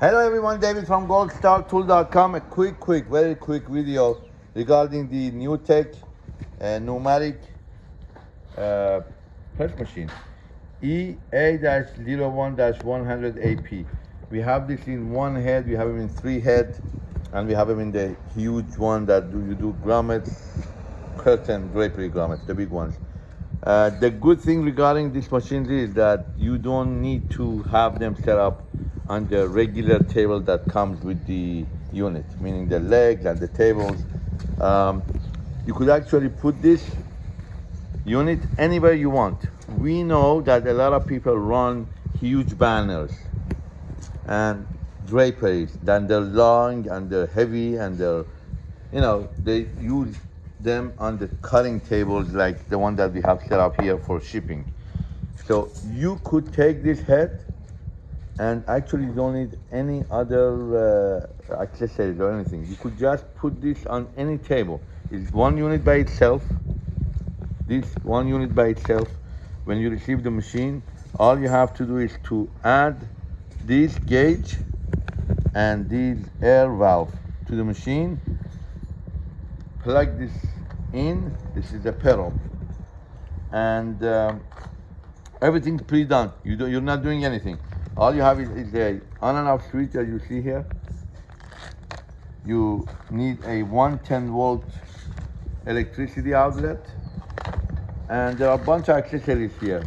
Hello everyone, David from goldstartool.com. A quick, quick, very quick video regarding the new tech uh, pneumatic uh, press machine E EA-01-100AP. We have this in one head, we have it in three head, and we have them in the huge one that do, you do grommets, curtain, drapery grommets, the big ones. Uh, the good thing regarding this machine is that you don't need to have them set up on the regular table that comes with the unit, meaning the legs and the tables. Um, you could actually put this unit anywhere you want. We know that a lot of people run huge banners and draperies, then they're long and they're heavy and they're, you know, they use them on the cutting tables like the one that we have set up here for shipping. So you could take this head and actually you don't need any other uh, accessories or anything. You could just put this on any table. It's one unit by itself. This one unit by itself. When you receive the machine, all you have to do is to add this gauge and this air valve to the machine. Plug this in. This is the pedal, and um, everything's pre-done. You do, you're not doing anything. All you have is, is a on and off switch that you see here. You need a 110 volt electricity outlet. And there are a bunch of accessories here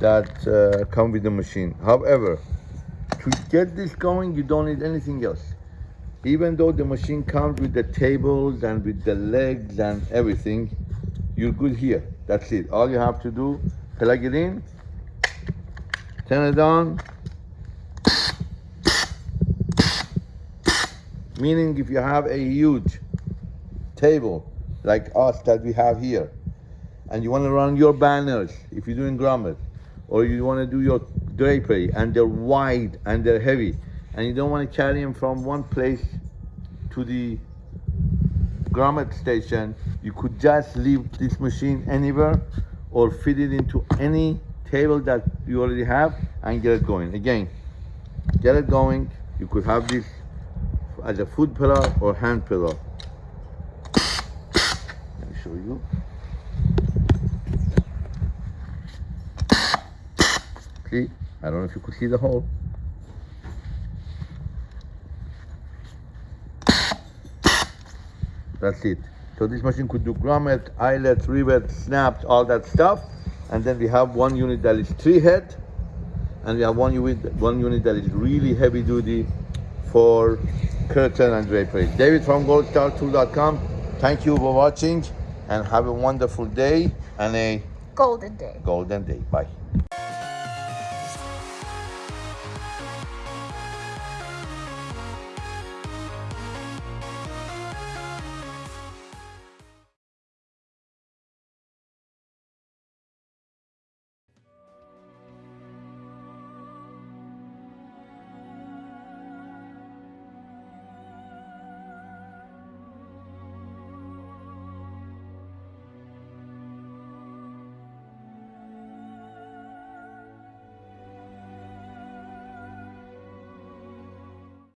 that uh, come with the machine. However, to get this going, you don't need anything else. Even though the machine comes with the tables and with the legs and everything, you're good here. That's it. All you have to do, plug it in, turn it on. Meaning if you have a huge table like us that we have here, and you want to run your banners, if you're doing grommet, or you want to do your drapery, and they're wide and they're heavy, and you don't want to carry them from one place to the grommet station, you could just leave this machine anywhere or fit it into any table that you already have and get it going. Again, get it going. You could have this as a foot pedal or hand pedal. Let me show you. See, I don't know if you could see the hole. That's it. So this machine could do grommet, eyelets, rivets, snaps, all that stuff. And then we have one unit that is three head. And we have one unit, one unit that is really heavy duty for curtain and drapery. David from goldstartool.com. Thank you for watching and have a wonderful day and a Golden day. golden day. Bye.